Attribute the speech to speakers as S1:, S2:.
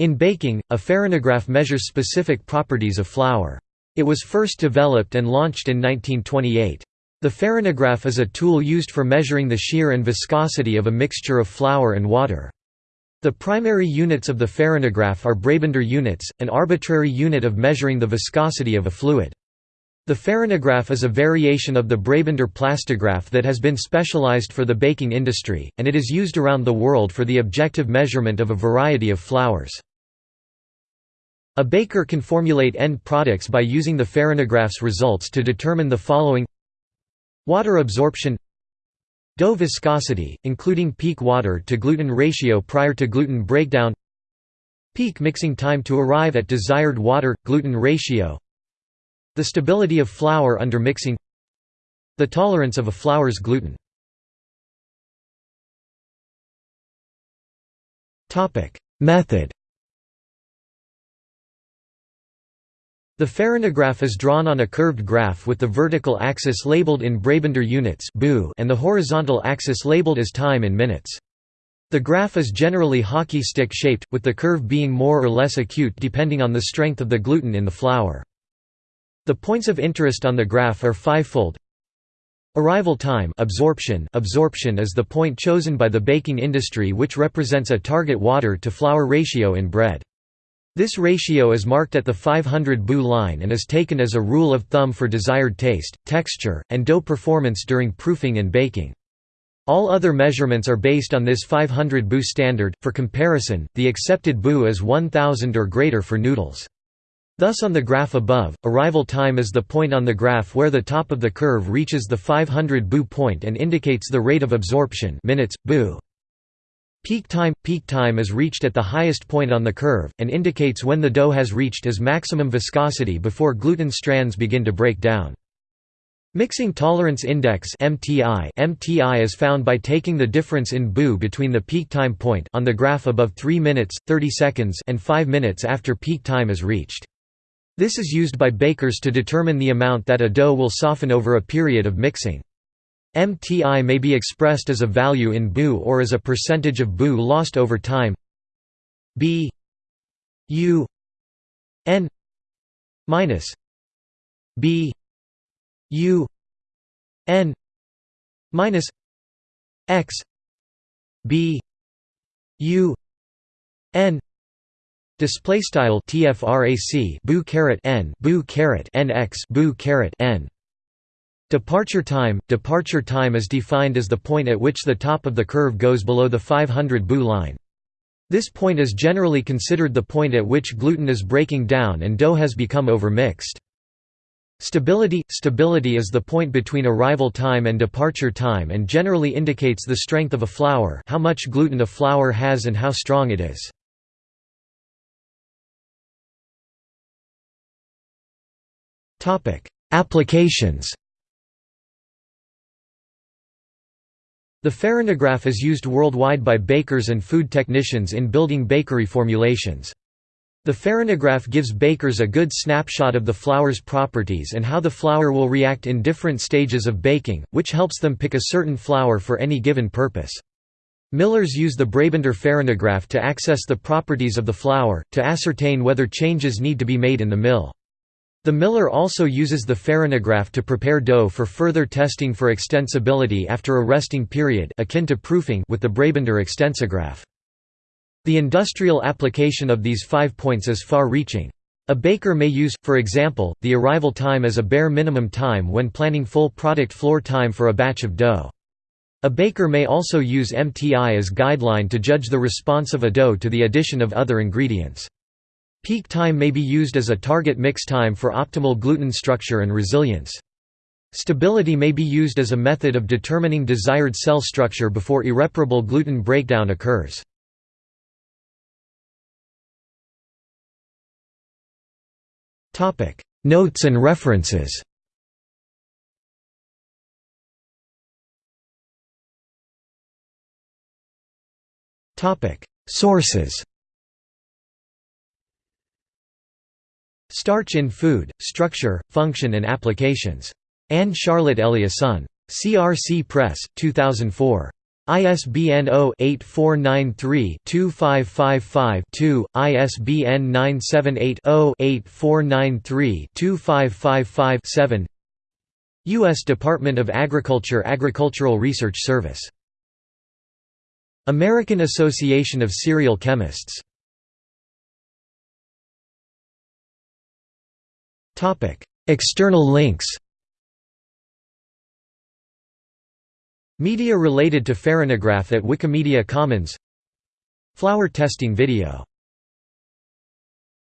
S1: In baking, a farinograph measures specific properties of flour. It was first developed and launched in 1928. The farinograph is a tool used for measuring the shear and viscosity of a mixture of flour and water. The primary units of the farinograph are Brabender units, an arbitrary unit of measuring the viscosity of a fluid. The farinograph is a variation of the Brabender plastograph that has been specialized for the baking industry, and it is used around the world for the objective measurement of a variety of flours. A baker can formulate end products by using the farinograph's results to determine the following. Water absorption. Dough viscosity, including peak water to gluten ratio prior to gluten breakdown. Peak mixing time to arrive at desired water-gluten ratio The stability of flour under mixing The tolerance of a flour's gluten Method The farinograph is drawn on a curved graph with the vertical axis labeled in Brabender units and the horizontal axis labeled as time in minutes. The graph is generally hockey stick shaped, with the curve being more or less acute depending on the strength of the gluten in the flour. The points of interest on the graph are fivefold. Arrival time absorption absorption is the point chosen by the baking industry which represents a target water to flour ratio in bread. This ratio is marked at the 500 Bu line and is taken as a rule of thumb for desired taste, texture, and dough performance during proofing and baking. All other measurements are based on this 500 Bu standard. For comparison, the accepted Bu is 1000 or greater for noodles. Thus on the graph above, arrival time is the point on the graph where the top of the curve reaches the 500 Bu point and indicates the rate of absorption minutes, Bu. Peak time – Peak time is reached at the highest point on the curve, and indicates when the dough has reached its maximum viscosity before gluten strands begin to break down. Mixing Tolerance Index MTI MTI is found by taking the difference in Bu between the peak time point on the graph above 3 minutes, 30 seconds and 5 minutes after peak time is reached. This is used by bakers to determine the amount that a dough will soften over a period of mixing. MTI may be expressed as a value in Bu or as a percentage of Bu lost over time B U N minus B U N minus X B U N display style tfrac bu caret n bu caret nx bu caret n Departure time – Departure time is defined as the point at which the top of the curve goes below the 500 Bu line. This point is generally considered the point at which gluten is breaking down and dough has become overmixed. Stability – Stability is the point between arrival time and departure time and generally indicates the strength of a flour how much gluten a flour has and how strong it is. Applications The farinograph is used worldwide by bakers and food technicians in building bakery formulations. The farinograph gives bakers a good snapshot of the flour's properties and how the flour will react in different stages of baking, which helps them pick a certain flour for any given purpose. Millers use the Brabender farinograph to access the properties of the flour, to ascertain whether changes need to be made in the mill. The miller also uses the farinograph to prepare dough for further testing for extensibility after a resting period akin to proofing with the Brabender extensograph. The industrial application of these five points is far-reaching. A baker may use, for example, the arrival time as a bare minimum time when planning full product floor time for a batch of dough. A baker may also use MTI as guideline to judge the response of a dough to the addition of other ingredients. Peak time may be used as a target mix time for optimal gluten structure and resilience. Stability may be used as a method of determining desired cell structure before irreparable gluten breakdown occurs. Notes and references Sources Starch in Food, Structure, Function and Applications. Anne Charlotte Eliasson. CRC Press, 2004. ISBN 0-8493-2555-2, ISBN 978-0-8493-2555-7 U.S. Department of Agriculture Agricultural Research Service. American Association of Cereal Chemists External links Media related to Farinograph at Wikimedia Commons. Flour testing video